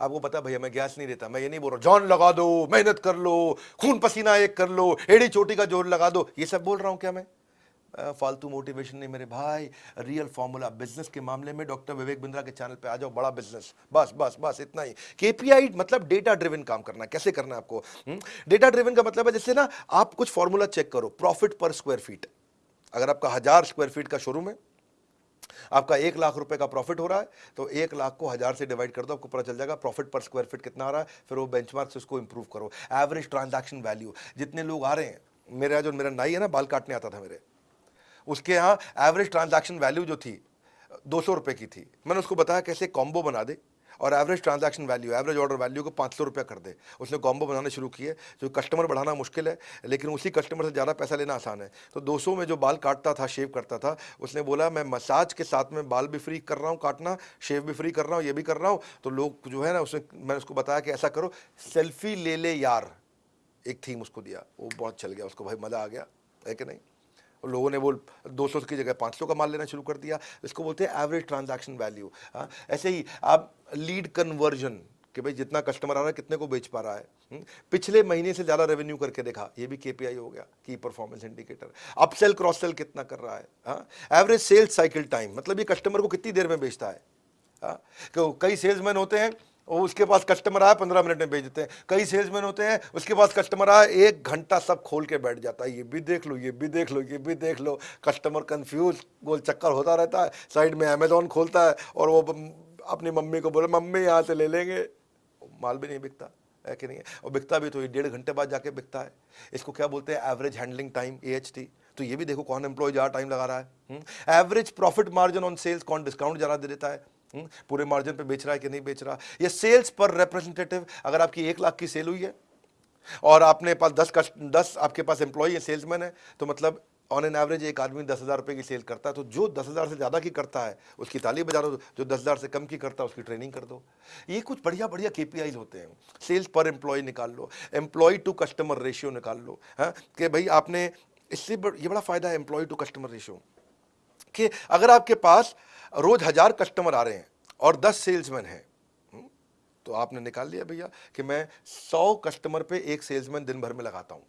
आपको पता भैया, मैं गैस नहीं देता, मैं ये नहीं बोल रहा जॉन लगा दो, मेहनत कर लो, खून पसीना एक कर लो, एड़ी चोटी का ज़ोर लगा दो। ये सब बोल रहा हूँ क्या मैं? फालतू मोटिवेशन नहीं मेरे भाई। रियल फॉर्मूला, बिज़नेस के मामले में डॉक्टर विवेक बिंद्रा के चैनल पे आ जाओ, बड़ा बिज़नेस। बस बस बस, इतना ही। केपीआई मतलब डेटा ड्रिवन काम करना कैसे करना है आपको? डेटा हम्म? ड्रिवन का मतलब है जैसे ना, आप कुछ फॉर्मूला चेक करो प्रॉफिट पर स्क्वायर फीट अगर आपका हज़ार स्क्वायर फीट का शोरूम है आपका एक लाख रुपए का प्रॉफिट हो रहा है तो एक लाख को हज़ार से डिवाइड कर दो, आपको पता चल जाएगा प्रॉफिट पर स्क्वायर फीट कितना आ रहा है, फिर वो बेंचमार्क से उसको इंप्रूव करो। एवरेज ट्रांजेक्शन वैल्यू जितने लोग आ रहे हैं, मेरा जो मेरा नाई है ना, बाल काटने आता था मेरे, उसके यहाँ एवरेज ट्रांजेक्शन वैल्यू जो थी, दो सौ रुपये की थी। मैंने उसको बताया कैसे कॉम्बो बना दे। और average transaction value average order value को पाँच सौ रुपया कर दे। उसने कॉम्बो बनाने शुरू किए जो कस्टमर बढ़ाना मुश्किल है, लेकिन उसी कस्टमर से ज़्यादा पैसा लेना आसान है। तो 200 में जो बाल काटता था शेव करता था, उसने बोला, मैं मसाज के साथ में बाल भी फ्री कर रहा हूँ काटना शेव भी फ्री कर रहा हूँ, ये भी कर रहा हूँ। तो लोग जो है ना, उसने, मैंने उसको बताया कि ऐसा करो, सेल्फी ले ले यार। एक थीम उसको दिया, वो बहुत चल गया, उसको भाई मज़ा आ गया, है कि नहीं? लोगों ने वो 200 की जगह 500 का माल लेना शुरू कर दिया। इसको बोलते हैं एवरेज ट्रांजैक्शन वैल्यू हाँ ऐसे ही आप लीड कन्वर्जन कि भाई जितना कस्टमर आ रहा है कितने को बेच पा रहा है हम्म, पिछले महीने से ज़्यादा रेवेन्यू करके देखा ये भी केपीआई हो गया key performance indicator upsell cross sell कितना कर रहा है एवरेज सेल्स साइकिल टाइम मतलब ये कस्टमर को कितनी देर में बेचता है हाँ कई सेल्समैन होते हैं और उसके पास कस्टमर आया, पंद्रह मिनट में भेज देते हैं। कई सेल्समैन होते हैं, उसके पास कस्टमर आया, एक घंटा सब खोल के बैठ जाता है। ये भी देख लो, ये भी देख लो, ये भी देख लो। कस्टमर कंफ्यूज गोल चक्कर होता रहता है। साइड में अमेजोन खोलता है और वो अपनी मम्मी को बोले, मम्मी, यहाँ से ले लेंगे। माल भी नहीं बिकता, है कि नहीं है? और बिकता भी तो ये डेढ़ घंटे बाद जाके बिकता है। इसको क्या बोलते हैं? एवरेज हैंडलिंग टाइम एएचटी तो ये भी देखो कौन एम्प्लॉय ज़्यादा टाइम लगा रहा है। Average profit margin on sales कौन डिस्काउंट ज़्यादा दे देता है? पूरे मार्जिन पे बेच रहा है कि नहीं बेच रहा? ये सेल्स पर रिप्रेजेंटेटिव अगर आपकी एक लाख की सेल हुई है और आपने पास दस कस्ट दस आपके पास एम्प्लॉय है सेल्समैन है तो मतलब ऑन एन एवरेज एक आदमी दस हज़ार रुपये की सेल करता है तो जो दस हज़ार से ज़्यादा की करता है उसकी ताली बजा दो जो दस हज़ार से कम की करता है उसकी ट्रेनिंग कर दो। ये कुछ बढ़िया बढ़िया के होते हैं। सेल्स पर एम्प्लॉय निकाल लो एम्प्लॉय टू कस्टमर रेशियो निकाल लो हाँ, कि भाई आपने इससे ये बड़ा फ़ायदा है एम्प्लॉय टू कस्टमर रेशियो कि अगर आपके पास रोज हज़ार कस्टमर आ रहे हैं और दस सेल्समैन हैं। हम्म, तो आपने निकाल लिया भैया कि मैं सौ कस्टमर पे एक सेल्समैन दिन भर में लगाता हूँ।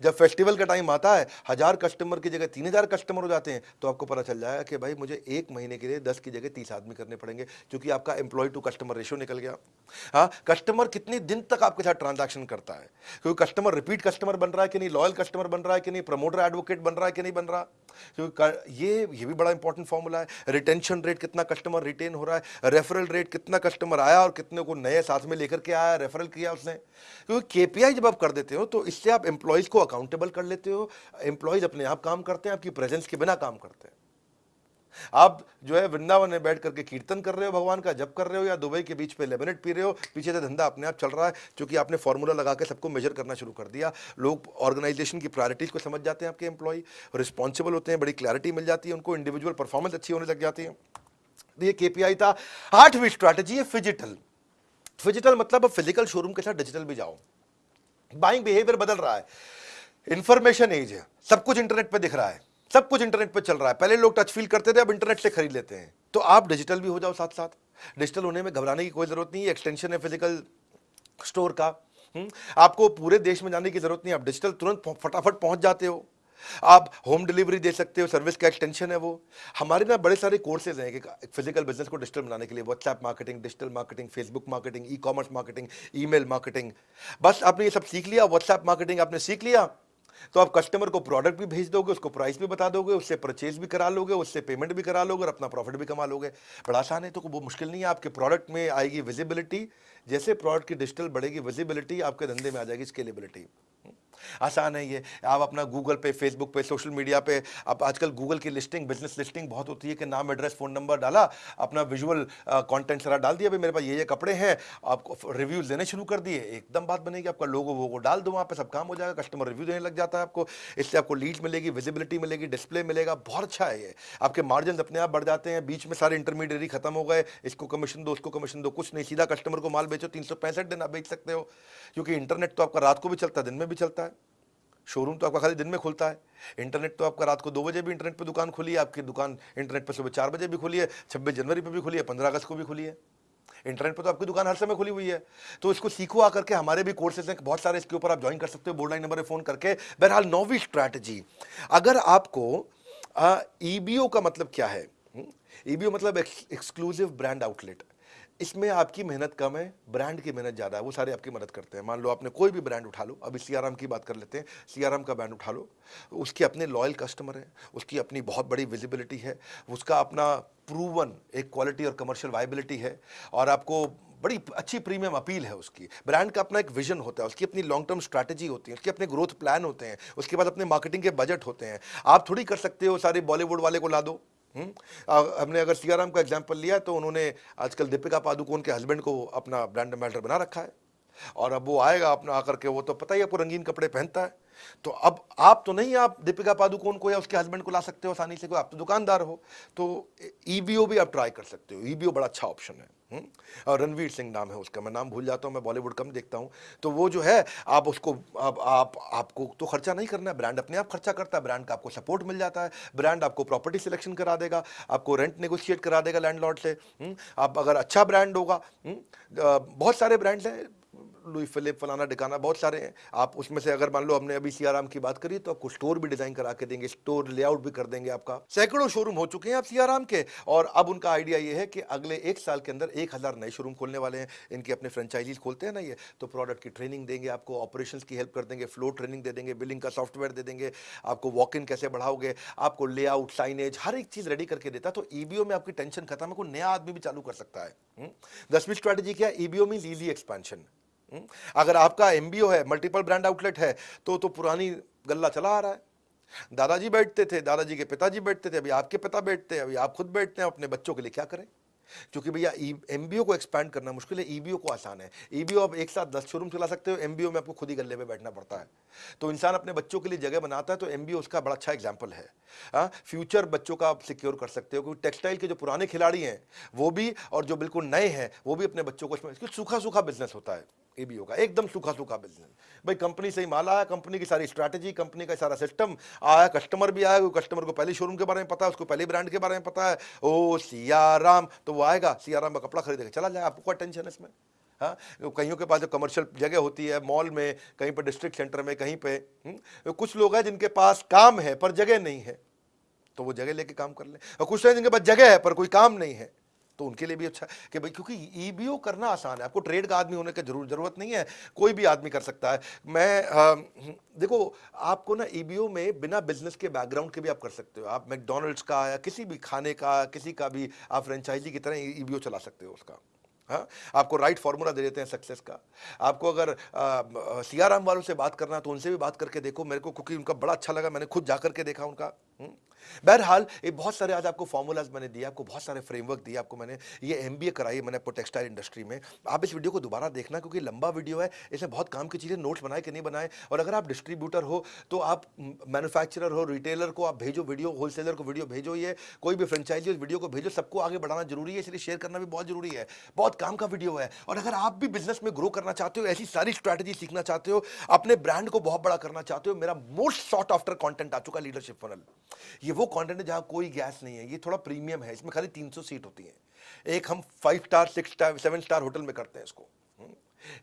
जब फेस्टिवल का टाइम आता है हज़ार कस्टमर की जगह तीन हज़ार कस्टमर हो जाते हैं तो आपको पता चल जाएगा कि भाई मुझे एक महीने के लिए दस की जगह तीस आदमी करने पड़ेंगे क्योंकि आपका एम्प्लॉय टू कस्टमर रेशियो निकल गया। हाँ कस्टमर कितने दिन तक आपके साथ ट्रांजैक्शन करता है? क्योंकि कस्टमर रिपीट कस्टमर बन रहा है कि नहीं? लॉयल कस्टमर बन रहा है कि नहीं? प्रमोटर एडवोकेट बन रहा है कि नहीं बन रहा? क्योंकि ये ये भी बड़ा इंपॉर्टेंट फॉर्मूला है। रिटेंशन रेट कितना कस्टमर रिटेन हो रहा है रेफरल रेट कितना कस्टमर आया और कितने को नए साथ में लेकर के आया रेफरल किया उसने। क्योंकि केपीआई जब आप कर देते हो तो इससे आप एम्प्लॉयज़ को अकाउंटेबल कर लेते हो। एम्प्लॉयज़ अपने आप काम करते हैं, आपकी प्रेजेंस के बिना काम करते हैं। आप जो है वृंदावन में बैठ करके कीर्तन कर रहे हो भगवान का जब कर रहे हो या दुबई के बीच पे लेमिनेट पी रहे हो, पीछे से धंधा अपने आप चल रहा है क्योंकि आपने फॉर्मूला लगा के सबको मेजर करना शुरू कर दिया। लोग ऑर्गेनाइजेशन की प्रायोरिटीज को समझ जाते हैं आपके एम्प्लॉय रिस्पॉन्सिबल होते हैं, बड़ी क्लैरिटी मिल जाती है उनको इंडिविजुअल परफॉर्मेंस अच्छी होने लग जाती है। ये केपीआई था। आठवीं स्ट्रैटेजी है फिजिटल फिजिटल मतलब फ़िज़िकल शोरूम के साथ डिजिटल भी जाओ। बाइंग बिहेवियर बदल रहा है। इंफॉर्मेशन एज है। सब कुछ इंटरनेट पर दिख रहा है। सब कुछ इंटरनेट पर चल रहा है। पहले लोग टच फील करते थे, अब इंटरनेट से खरीद लेते हैं। तो आप डिजिटल भी हो जाओ साथ साथ डिजिटल होने में घबराने की कोई ज़रूरत नहीं है एक्सटेंशन है फ़िज़िकल स्टोर का? हम्म? आपको पूरे देश में जाने की ज़रूरत नहीं आप डिजिटल तुरंत फटाफट पहुँच जाते हो। आप होम डिलीवरी दे सकते हो सर्विस का एक्सटेंशन है वो। हमारे ना बड़े सारे कोर्सेज हैं कि फ़िज़िकल बिज़नेस को डिजिटल बनाने के लिए। WhatsApp marketing digital marketing Facebook marketing e commerce marketing email marketing बस आपने ये सब सीख लिया व्हाट्सएप मार्केटिंग आपने सीख लिया। तो आप कस्टमर को प्रोडक्ट भी भेज दोगे, उसको प्राइस भी बता दोगे, उससे परचेज भी करा लोगे, उससे पेमेंट भी करा लोगे और अपना प्रॉफिट भी कमा लोगे। बड़ा आसान है तो वो मुश्किल नहीं है, आपके प्रोडक्ट में आएगी विजिबिलिटी जैसे प्रोडक्ट की डिजिटल बढ़ेगी विजिबिलिटी आपके धंधे में आ जाएगी स्केलेबिलिटी आसान है ये। आप अपना गूगल पे फेसबुक पे सोशल मीडिया पे आप आजकल गूगल की लिस्टिंग बिज़नेस लिस्टिंग बहुत होती है कि नाम एड्रेस फ़ोन नंबर डाला, अपना विजुअल कंटेंट सारा डाल दिया, भाई मेरे पास ये ये कपड़े हैं, आपको रिव्यूज़ देने शुरू कर दिए, एकदम बात बनेगी, आपका लोगो वो डाल दो वहाँ पर सब काम हो जाएगा कस्टमर रिव्यू देने लग जाता है आपको, इससे आपको लीड मिलेगी विजिबिलिटी मिलेगी डिस्प्ले मिलेगा, बहुत अच्छा है ये। आपके मार्जिन अपने आप बढ़ जाते हैं, बीच में सारे इंटरमीडियरी खत्म हो गए, इसको कमीशन दो, उसको कमीशन दो, कुछ नहीं, सीधा कस्टमर को माल बेचो, तीन सौ पैंसठ दिन आप बेच सकते हो, क्योंकि इंटरनेट तो आपका रात को भी चलता है, दिन में भी चलता है। शोरूम तो आपका खाली दिन में खुलता है। इंटरनेट तो आपका रात को दो बजे भी इंटरनेट पर दुकान खुली है, आपकी दुकान इंटरनेट पर सुबह चार बजे भी खुली है, छब्बीस जनवरी पर भी खुली है, पंद्रह अगस्त को भी खुली है। इंटरनेट पर तो आपकी दुकान हर समय खुली हुई है। तो इसको सीखो आकर के, हमारे भी कोर्सेज हैं, बहुत सारे इसके ऊपर आप ज्वाइन कर सकते हो, बोर्ड लाइन नंबर पर फ़ोन करके। बहरहाल, नौवीं स्ट्रैटेजी अगर आपको ईबीओ का मतलब क्या है? ईबीओ मतलब एक्सक्लूसिव ब्रांड आउटलेट इसमें आपकी मेहनत कम है ब्रांड की मेहनत ज़्यादा है, वो सारे आपकी मदद करते हैं। मान लो आपने कोई भी ब्रांड उठा लो, अभी सियाराम की बात कर लेते हैं, सियाराम का ब्रांड उठा लो, उसके अपने लॉयल कस्टमर हैं, उसकी अपनी बहुत बड़ी विजिबिलिटी है, उसका अपना प्रूवन एक क्वालिटी और कमर्शियल वाइबिलिटी है, और आपको बड़ी अच्छी प्रीमियम अपील है उसकी। ब्रांड का अपना एक विजन होता है, उसकी अपनी लॉन्ग टर्म स्ट्रैटेजी होती है, उसके अपने ग्रोथ प्लान होते हैं, उसके बाद अपने मार्केटिंग के बजट होते हैं। आप थोड़ी कर सकते हो, सारे बॉलीवुड वाले को ला दो? हमने अगर सियाराम का एग्ज़ाम्पल लिया तो उन्होंने आजकल दीपिका पादुकोण के हस्बैंड को अपना ब्रांड एम्बेसडर बना रखा है। और अब वो आएगा अपना आकर के, वो तो पता ही आपको रंगीन कपड़े पहनता है। तो अब आप तो नहीं, आप दीपिका पादुकोण को या उसके हस्बैंड को ला सकते हो आसानी से कोई आप तो दुकानदार हो। तो ईबीओ भी आप ट्राई कर सकते हो। ईबीओ बड़ा अच्छा ऑप्शन है। हम्म? और रणवीर सिंह नाम है उसका मैं नाम भूल जाता हूँ मैं बॉलीवुड कम देखता हूँ तो वो जो है आप उसको आप, आप आपको तो खर्चा नहीं करना है ब्रांड अपने आप खर्चा करता है ब्रांड का आपको सपोर्ट मिल जाता है ब्रांड आपको प्रॉपर्टी सिलेक्शन करा देगा आपको रेंट नेगोशिएट करा देगा लैंडलॉर्ड से हुँ? आप अगर अच्छा ब्रांड होगा हम्म? बहुत सारे ब्रांड्स हैं लुई फिलिप, फलाना डिकाना बहुत सारे हैं। आप उसमें से अगर मान लो हमने अभी सियाराम की बात करी तो आपको स्टोर भी डिज़ाइन करा के देंगे, स्टोर लेआउट भी कर देंगे आपका। सैकड़ों शोरूम हो चुके हैं आप सियाराम के, और अब उनका आइडिया ये है कि अगले एक साल के अंदर एक हज़ार नए शोरूम खोलने वाले हैं। इनके अपने फ्रेंचाइजीज खोलते हैं ना ये तो प्रोडक्ट की ट्रेनिंग देंगे आपको ऑपरेशन की हेल्प कर देंगे फ्लो ट्रेनिंग दे देंगे बिलिंग का सॉफ्टवेयर दे देंगे, आपको वॉक इन कैसे बढ़ाओगे, आपको लेआउट साइनेज हर एक चीज़ रेडी करके देता तो ईबीओ में आपकी टेंशन खत्म है, कोई नया आदमी भी चालू कर सकता है। हम्म? दसवीं स्ट्रैटेजी क्या ईबीओ मीन ईजी एक्सपेंशन? अगर आपका एमबीओ है मल्टीपल ब्रांड आउटलेट है तो तो पुरानी गल्ला चला आ रहा है। दादाजी बैठते थे दादाजी के पिताजी बैठते थे अभी आपके पिता बैठते हैं अभी आप खुद बैठते हैं अपने बच्चों के लिए क्या करें? क्योंकि भैया एमबीओ e, को एक्सपैंड करना मुश्किल है ईबीओ को आसान है। ईबीओ आप एक साथ दस शोरूम चला सकते हो एमबीओ में आपको खुद ही गले में बैठना पड़ता है। तो इंसान अपने बच्चों के लिए जगह बनाता है तो एमबीओ उसका बड़ा अच्छा एग्ज़ाम्पल है। आ, फ्यूचर बच्चों का आप सिक्योर कर सकते हो क्योंकि टेक्सटाइल के जो पुराने खिलाड़ी हैं वो भी और जो बिल्कुल नए हैं वो भी अपने बच्चों को इसमें सूखा सूखा बिज़नेस होता है। एबीओ होगा एकदम सूखा सूखा बिज़नेस भाई कंपनी से ही माल आया कंपनी की सारी स्ट्रैटेजी कंपनी का सारा सिस्टम आया कस्टमर भी आया कस्टमर को पहले शोरूम के बारे में पता है उसको पहले ब्रांड के बारे में पता है। ओ सियाराम तो वो आएगा सियाराम का कपड़ा खरीदेगा चला जाए आपको क्या टेंशन है इसमें? हाँ कईयों के पास जो कमर्शियल जगह होती है मॉल में कहीं पर डिस्ट्रिक्ट सेंटर में कहीं पे हुँ? हम्म, कुछ लोग हैं जिनके पास काम है पर जगह नहीं है तो वो जगह लेके काम कर ले। और कुछ हैं जिनके पास जगह है पर कोई काम नहीं है। तो उनके लिए भी अच्छा कि भाई क्योंकि ईबीओ करना आसान है। आपको ट्रेड का आदमी होने की ज़रूर ज़रूरत नहीं है। कोई भी आदमी कर सकता है। मैं आ, देखो आपको ना ईबीओ में बिना बिज़नेस के बैकग्राउंड के भी आप कर सकते हो। आप मैकडोनल्ड्स का या किसी भी खाने का किसी का भी आप फ्रेंचाइजी की तरह ईबीओ चला सकते हो उसका। हाँ? आपको राइट फार्मूला दे देते हैं सक्सेस का। आपको अगर सियाराम वालों से बात करना तो उनसे भी बात करके देखो मेरे को क्योंकि उनका बड़ा अच्छा लगा मैंने खुद जा करके देखा उनका। हुँ? बहरहाल, ये बहुत सारे आज आपको फॉर्मूलाज मैंने दिया आपको बहुत सारे फ्रेमवर्क दिए, आपको मैंने ये एम कराई मैंने आपको टेक्सटाइल इंडस्ट्री में। आप इस वीडियो को दोबारा देखना क्योंकि लंबा वीडियो है इसमें बहुत काम की चीज़ें नोट्स बनाए कि नहीं बनाए। और अगर आप डिस्ट्रीब्यूटर हो तो आप मैनुफैक्चरर हो रिटेलर को आप भेजो वीडियो होलसेलर को वीडियो भेजो ये, कोई भी फ्रेंचाइजी उस वीडियो को भेजो, सबको आगे बढ़ाना ज़रूरी है, इसलिए शेयर करना भी बहुत ज़रूरी है। बहुत काम का वीडियो है। और अगर आप भी बिज़नेस में ग्रो करना चाहते हो, ऐसी सारी स्ट्रैटेजी सीखना चाहते हो, अपने ब्रांड को बहुत बड़ा करना चाहते हो, मेरा मोस्ट शॉर्ट आफ्टर कॉन्टेंट आ चुका लीडरशिप फनल ये वो कॉन्टेंट है जहाँ कोई गैस नहीं है, ये थोड़ा प्रीमियम है, इसमें खाली 300 सीट होती है एक हम five star six star seven star hotel में करते हैं इसको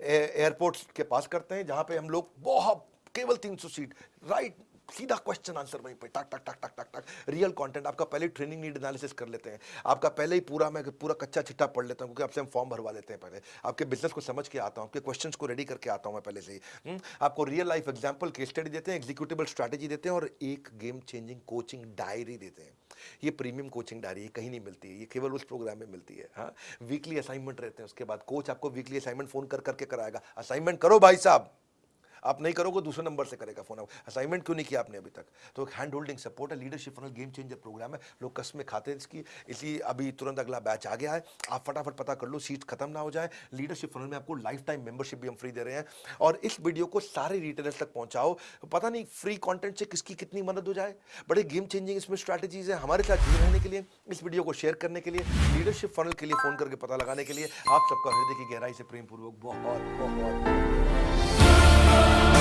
एयरपोर्ट हम्म। के पास करते हैं, जहाँ पे हम लोग बहुत, केवल 300 सीट राइट सीधा क्वेश्चन आंसर वहीं पे टक टक टक टक टक टक। रियल कंटेंट आपका पहले ट्रेनिंग नीड एनालिसिस कर लेते हैं। आपका पहले ही पूरा मैं पूरा कच्चा चिट्टा पढ़ लेता हूँ क्योंकि आपसे हम फॉर्म भरवा देते हैं पहले। आपके बिज़नेस को समझ के आता हूँ आपके क्वेश्चन को रेडी करके आता हूँ मैं पहले से ही। हम्म, आपको real life example case study देते हैं एग्जीक्यूटिबल स्ट्रैटेजी देते हैं और एक गेम चेंजिंग कोचिंग डायरी देते हैं। ये प्रीमियम कोचिंग डायरी कहीं नहीं मिलती है ये केवल उस प्रोग्राम में मिलती है। हाँ वीकली असाइनमेंट रहते हैं उसके बाद कोच आपको वीकली असाइनमेंट फ़ोन कर करके कराएगा। असाइनमेंट करो भाई साहब। आप नहीं करोगे, दूसरे नंबर से करेगा फ़ोन। असाइनमेंट क्यों नहीं किया आपने अभी तक? तो एक हैंड होल्डिंग सपोर्ट है leadership funnel game changer programme है। लोग कस में खाते हैं इसकी। इसलिए अभी तुरंत अगला बैच आ गया है। आप फटाफट पता कर लो सीट खत्म ना हो जाए। लीडरशिप फनल में आपको लाइफ टाइम मेंबरशिप भी हम फ्री दे रहे हैं। और इस वीडियो को सारे रिटेलर्स तक पहुंचाओ। पता नहीं फ्री कंटेंट से किसकी कितनी मदद हो जाए। बड़े गेम चेंजिंग इसमें स्ट्रैटेजीज है हमारे साथ जुड़े रहने के लिए, इस वीडियो को शेयर करने के लिए लीडरशिप फनल के लिए फ़ोन करके पता लगाने के लिए। आप सबका हृदय की गहराई से प्रेम पूर्वक बहुत बहुत Lord.